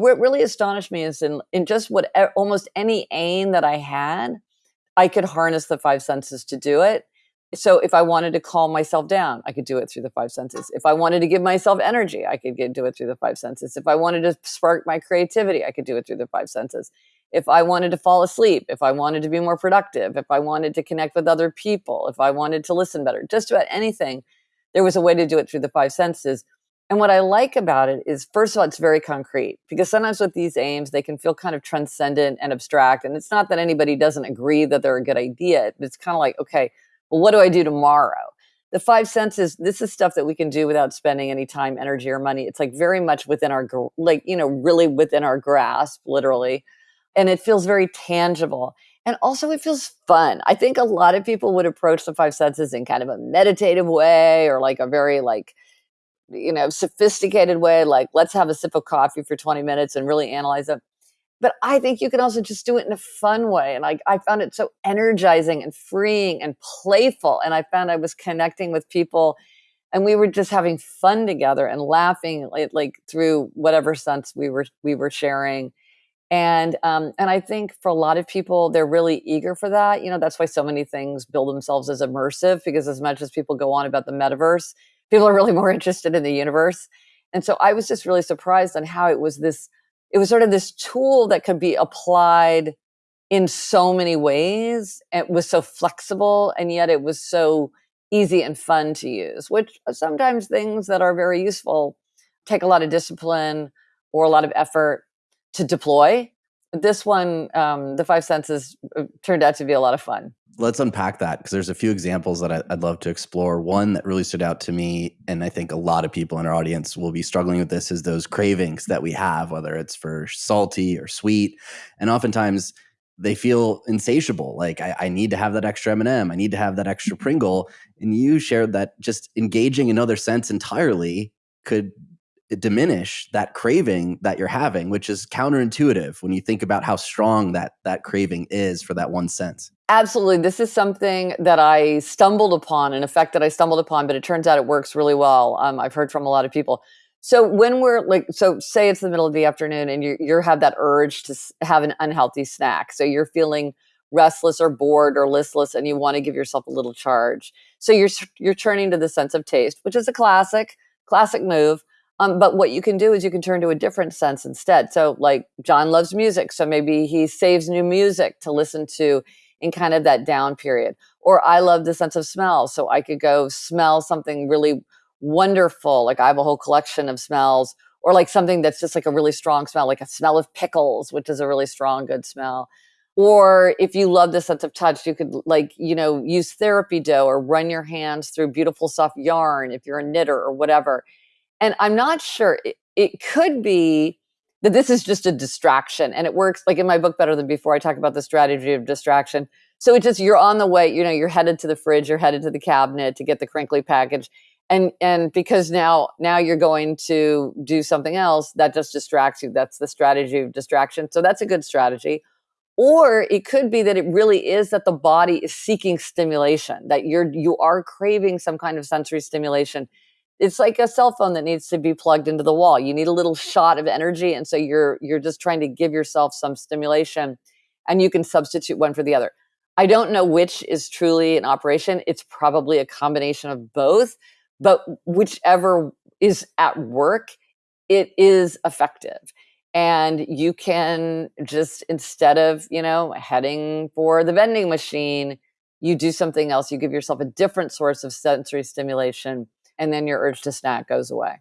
What really astonished me is in, in just what almost any aim that I had, I could harness the five senses to do it. So if I wanted to calm myself down, I could do it through the five senses. If I wanted to give myself energy, I could get, do it through the five senses. If I wanted to spark my creativity, I could do it through the five senses. If I wanted to fall asleep, if I wanted to be more productive, if I wanted to connect with other people, if I wanted to listen better, just about anything, there was a way to do it through the five senses. And what I like about it is, first of all, it's very concrete because sometimes with these aims, they can feel kind of transcendent and abstract. And it's not that anybody doesn't agree that they're a good idea. but It's kind of like, okay, well, what do I do tomorrow? The five senses, this is stuff that we can do without spending any time, energy, or money. It's like very much within our, like, you know, really within our grasp, literally. And it feels very tangible. And also, it feels fun. I think a lot of people would approach the five senses in kind of a meditative way or like a very, like, you know, sophisticated way, like let's have a sip of coffee for 20 minutes and really analyze it. But I think you can also just do it in a fun way. And I, I found it so energizing and freeing and playful. And I found I was connecting with people and we were just having fun together and laughing like, like through whatever sense we were we were sharing. And um, and I think for a lot of people, they're really eager for that. You know, that's why so many things build themselves as immersive because as much as people go on about the metaverse, people are really more interested in the universe. And so I was just really surprised on how it was this, it was sort of this tool that could be applied in so many ways. It was so flexible and yet it was so easy and fun to use, which sometimes things that are very useful take a lot of discipline or a lot of effort to deploy. This one, um, the five senses, uh, turned out to be a lot of fun let's unpack that because there's a few examples that I'd love to explore. One that really stood out to me, and I think a lot of people in our audience will be struggling with this, is those cravings that we have, whether it's for salty or sweet, and oftentimes they feel insatiable. Like I, I need to have that extra M&M, I need to have that extra Pringle, and you shared that just engaging another sense entirely could diminish that craving that you're having which is counterintuitive when you think about how strong that that craving is for that one sense. Absolutely. This is something that i stumbled upon an effect that i stumbled upon but it turns out it works really well um, i've heard from a lot of people. So when we're like so say it's the middle of the afternoon and you you have that urge to have an unhealthy snack. So you're feeling restless or bored or listless and you want to give yourself a little charge. So you're you're turning to the sense of taste which is a classic classic move um, but what you can do is you can turn to a different sense instead. So, like John loves music, so maybe he saves new music to listen to in kind of that down period. Or I love the sense of smell, so I could go smell something really wonderful. Like I have a whole collection of smells, or like something that's just like a really strong smell, like a smell of pickles, which is a really strong, good smell. Or if you love the sense of touch, you could like, you know, use therapy dough or run your hands through beautiful soft yarn if you're a knitter or whatever and I'm not sure, it, it could be that this is just a distraction and it works like in my book Better Than Before, I talk about the strategy of distraction. So it's just you're on the way, you know, you're headed to the fridge, you're headed to the cabinet to get the crinkly package. And and because now now you're going to do something else, that just distracts you. That's the strategy of distraction. So that's a good strategy. Or it could be that it really is that the body is seeking stimulation, that you're you are craving some kind of sensory stimulation it's like a cell phone that needs to be plugged into the wall. You need a little shot of energy. And so you're you're just trying to give yourself some stimulation and you can substitute one for the other. I don't know which is truly an operation. It's probably a combination of both, but whichever is at work, it is effective. And you can just instead of, you know, heading for the vending machine, you do something else. You give yourself a different source of sensory stimulation and then your urge to snack goes away.